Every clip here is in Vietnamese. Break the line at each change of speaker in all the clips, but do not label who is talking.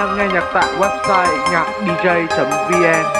đang nghe nhạc tại website nhacdj.vn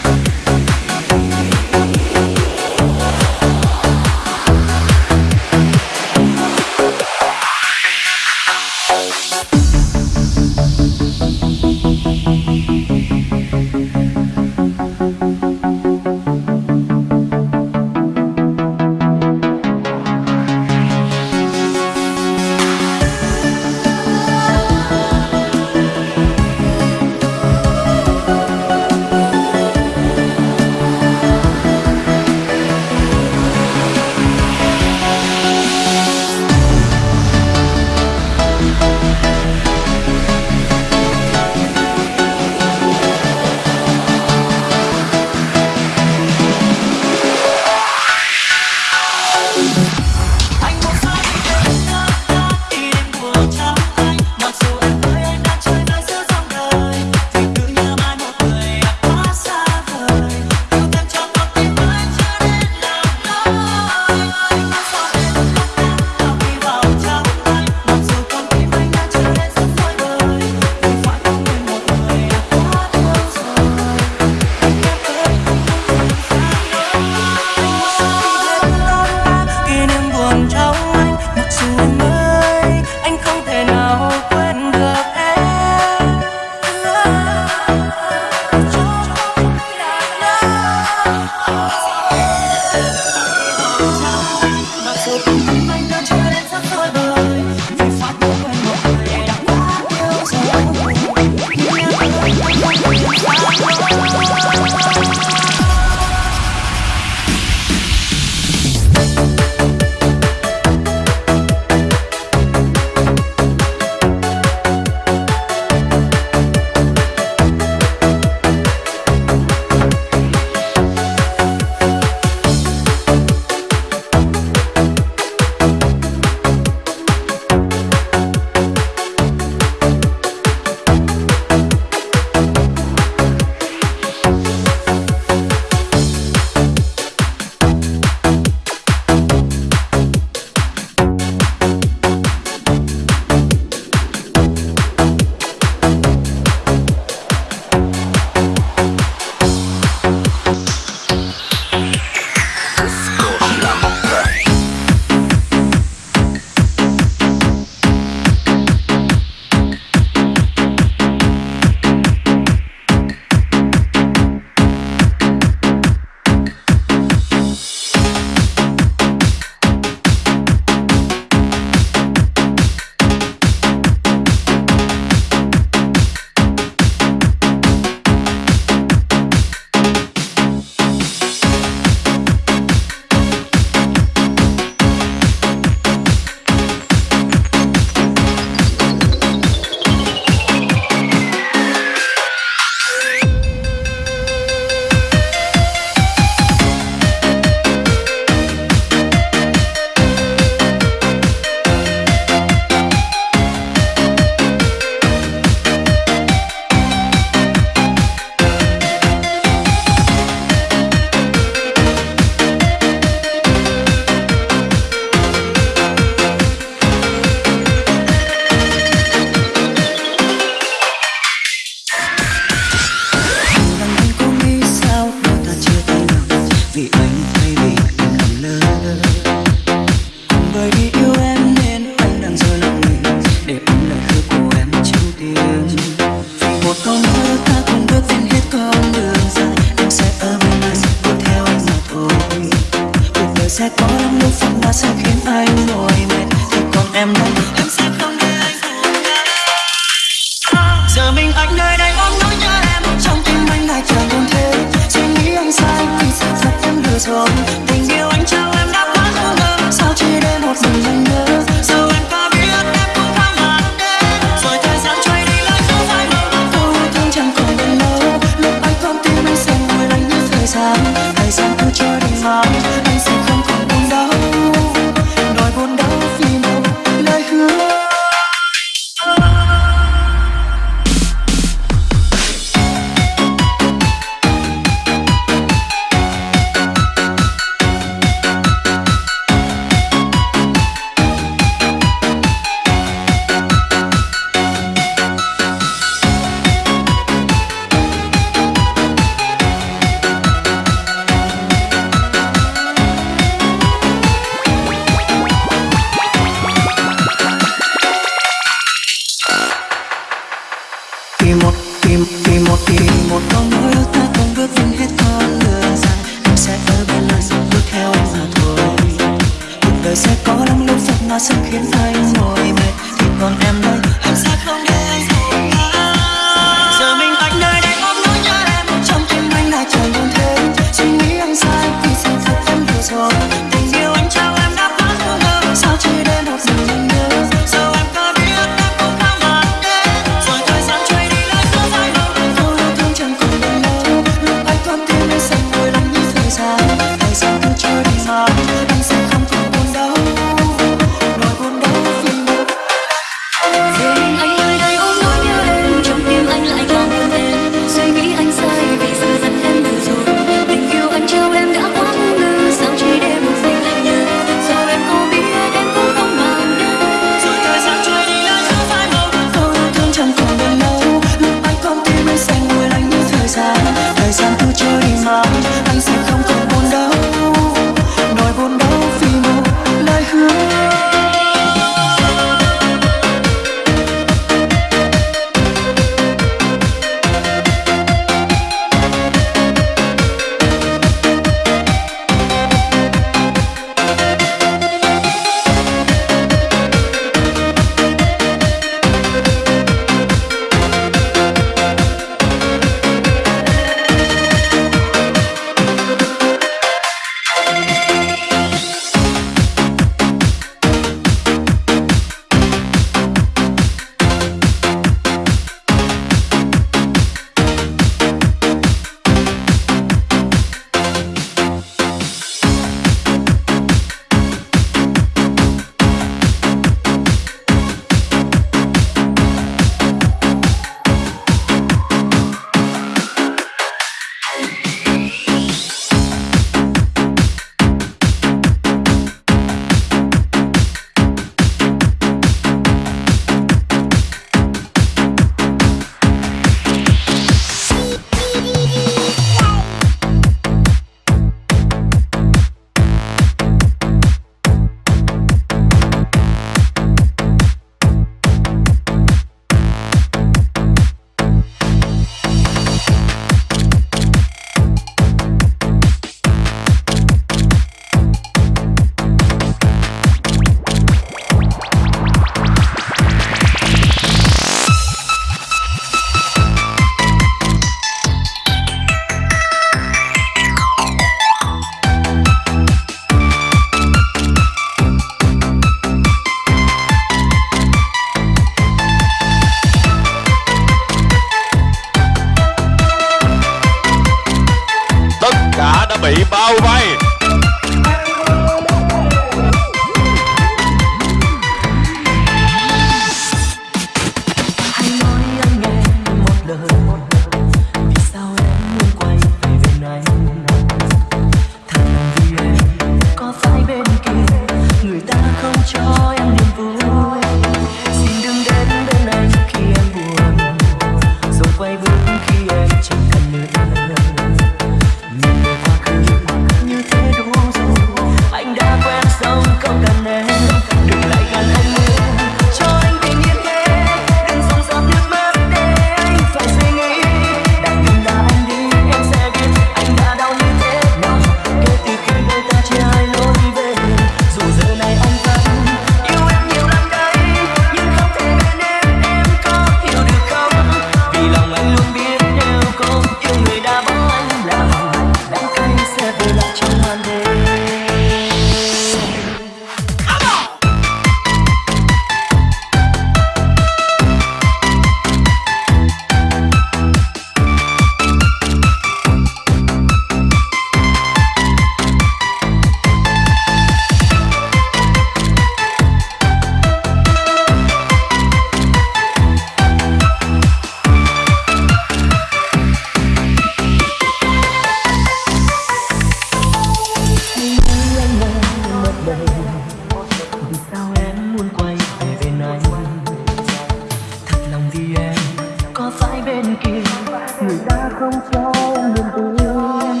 không cho em buồn buồn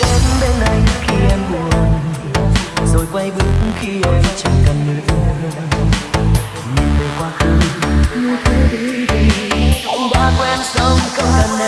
đến bên anh khi em
buồn,
rồi
quay bước khi em chẳng cần nữa. Nhìn về quá khứ, như thế đi đi ông đã quen sống không cần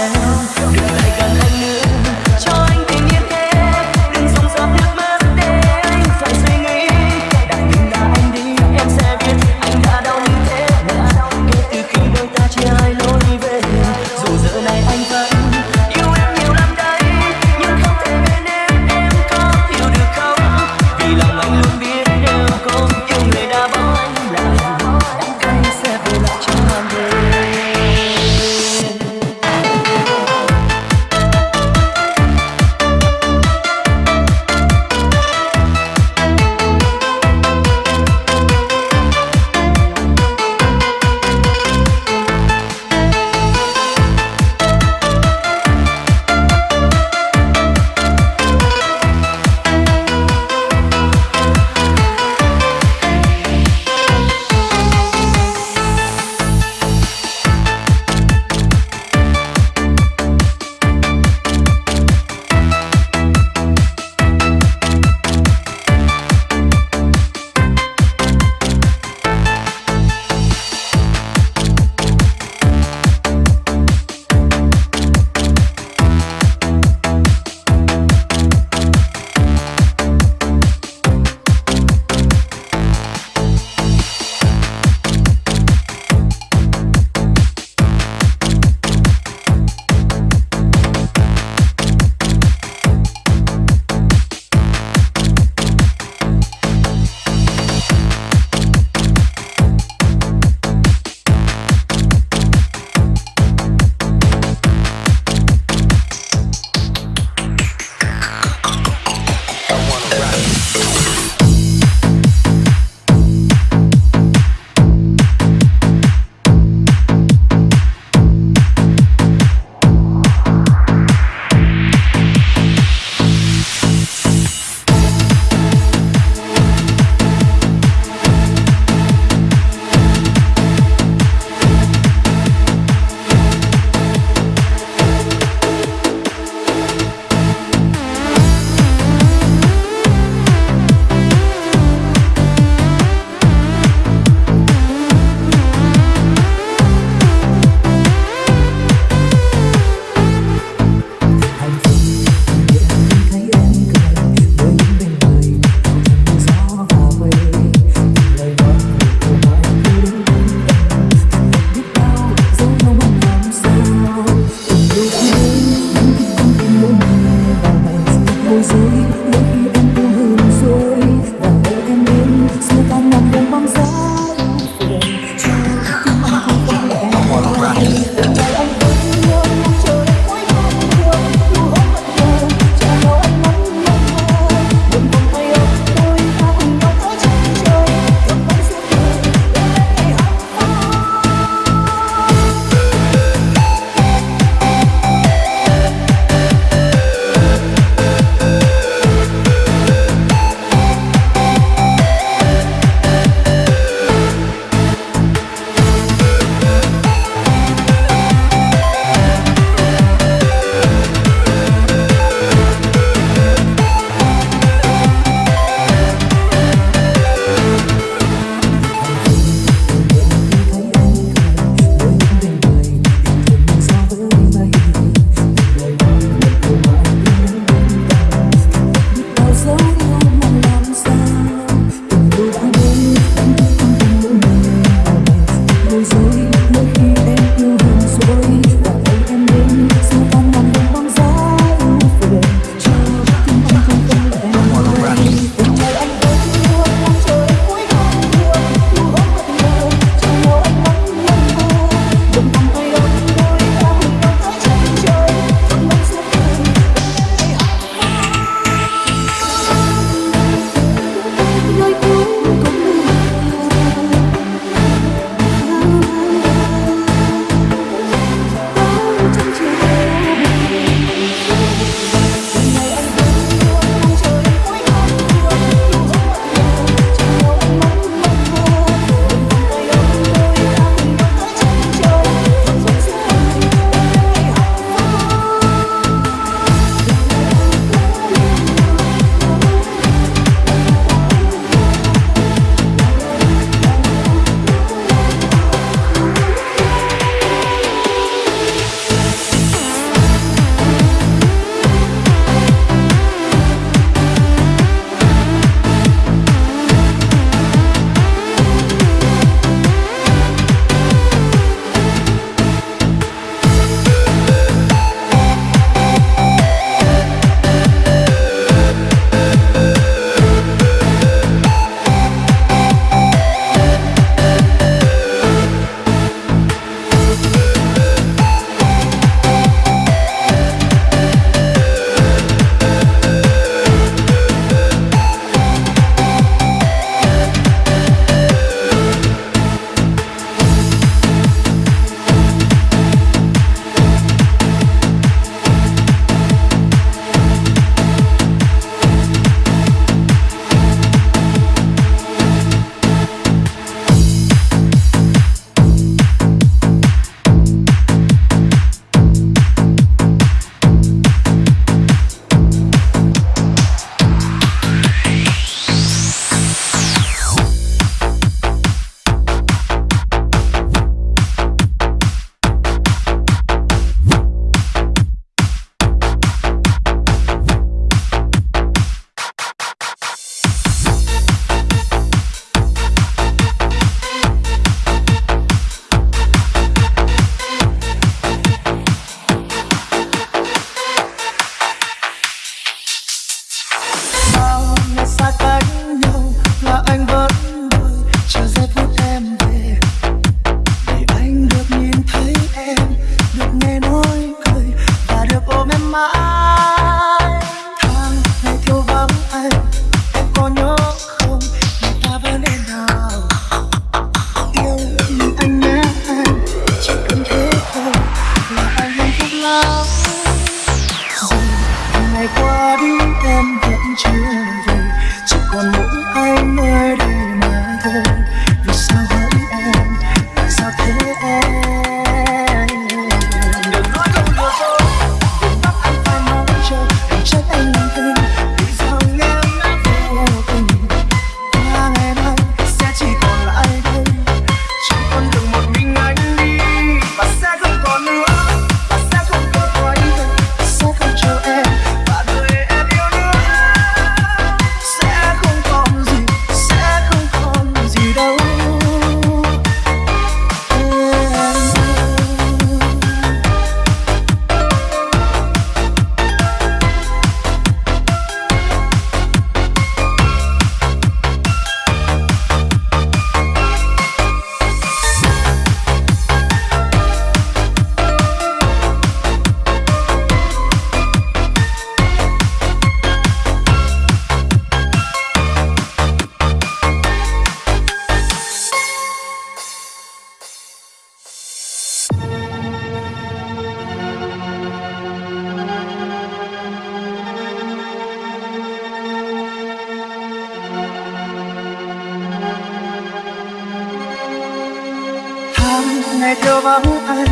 ngày theo bóng anh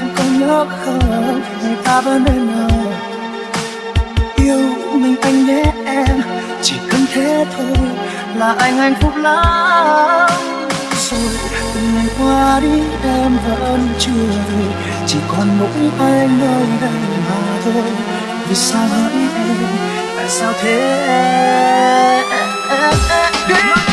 em còn nhớ không? Ngày ta vẫn bên nhau. Yêu mình anh nhé em chỉ cần thế thôi là anh hạnh phúc lắm. Rồi từng ngày qua đi em vẫn chưa về. Chỉ còn mỗi anh nơi đây mà thôi. Vì sao hỡi em tại sao thế? Em, em, em, em.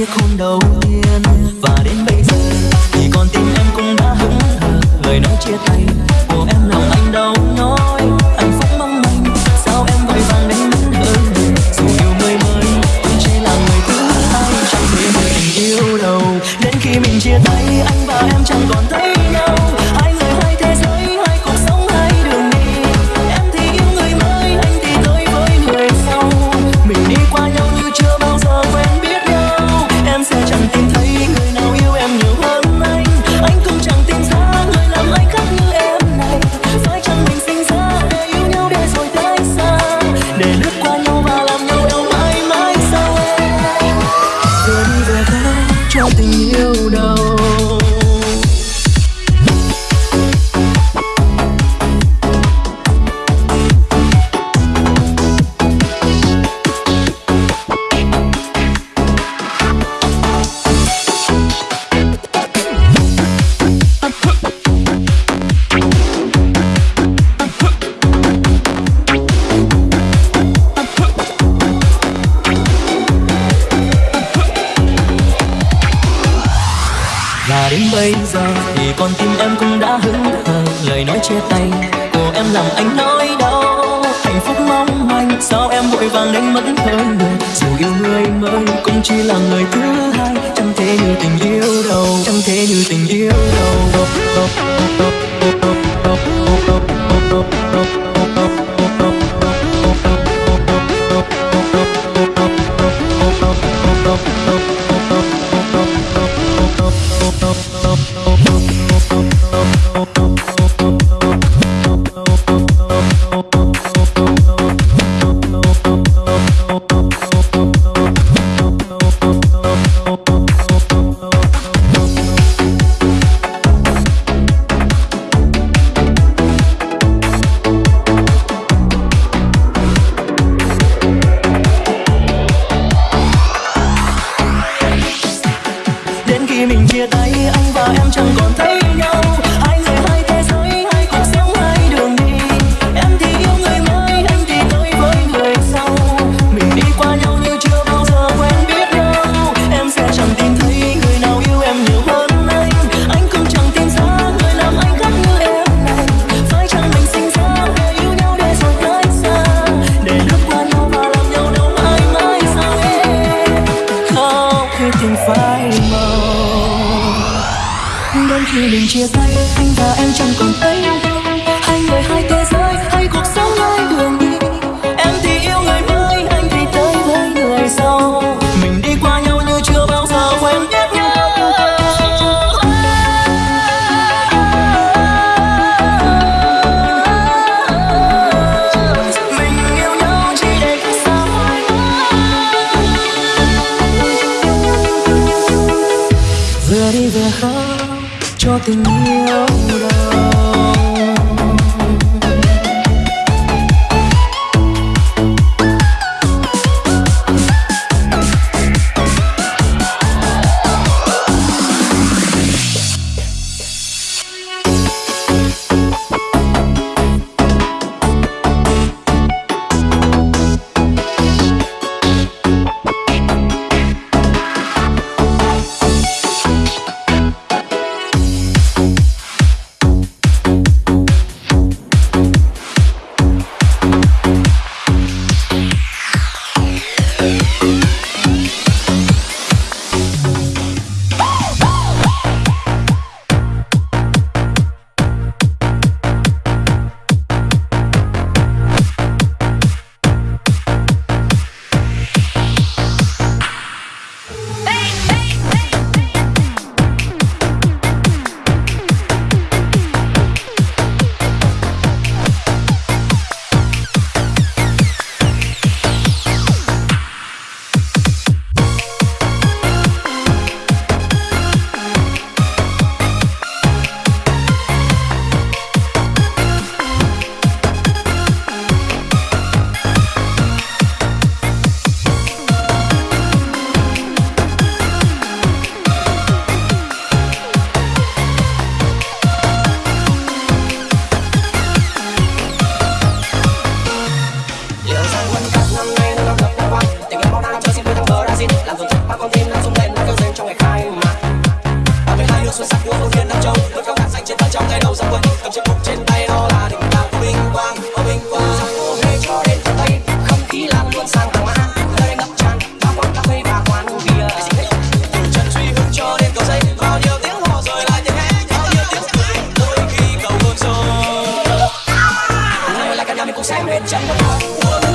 chiếc hôn đầu chia tay. Của em làm anh nỗi đau, hạnh phúc mong manh. Sao em vội vàng đánh mất hơn người? Dù yêu người mới cũng chỉ là người thứ hai. Chẳng thể như tình yêu đâu chẳng thể như tình yêu đâu. Música cuộc lên chẳng có